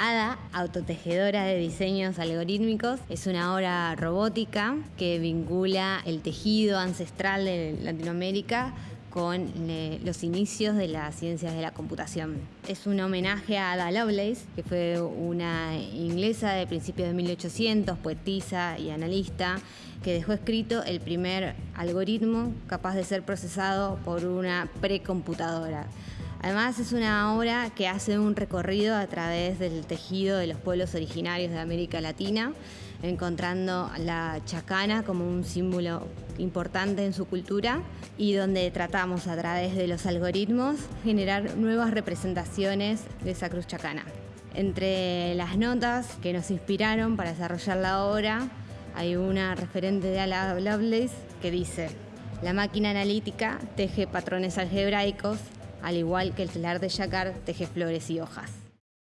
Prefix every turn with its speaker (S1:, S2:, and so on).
S1: Ada, autotejedora de diseños algorítmicos, es una obra robótica que vincula el tejido ancestral de Latinoamérica con eh, los inicios de las ciencias de la computación. Es un homenaje a Ada Lovelace, que fue una inglesa de principios de 1800, poetisa y analista, que dejó escrito el primer algoritmo capaz de ser procesado por una precomputadora. Además es una obra que hace un recorrido a través del tejido de los pueblos originarios de América Latina, encontrando la chacana como un símbolo importante en su cultura y donde tratamos a través de los algoritmos generar nuevas representaciones de esa cruz chacana. Entre las notas que nos inspiraron para desarrollar la obra hay una referente de Ala Lovelace que dice la máquina analítica teje patrones algebraicos al igual que el telar de Jacquard teje flores y hojas.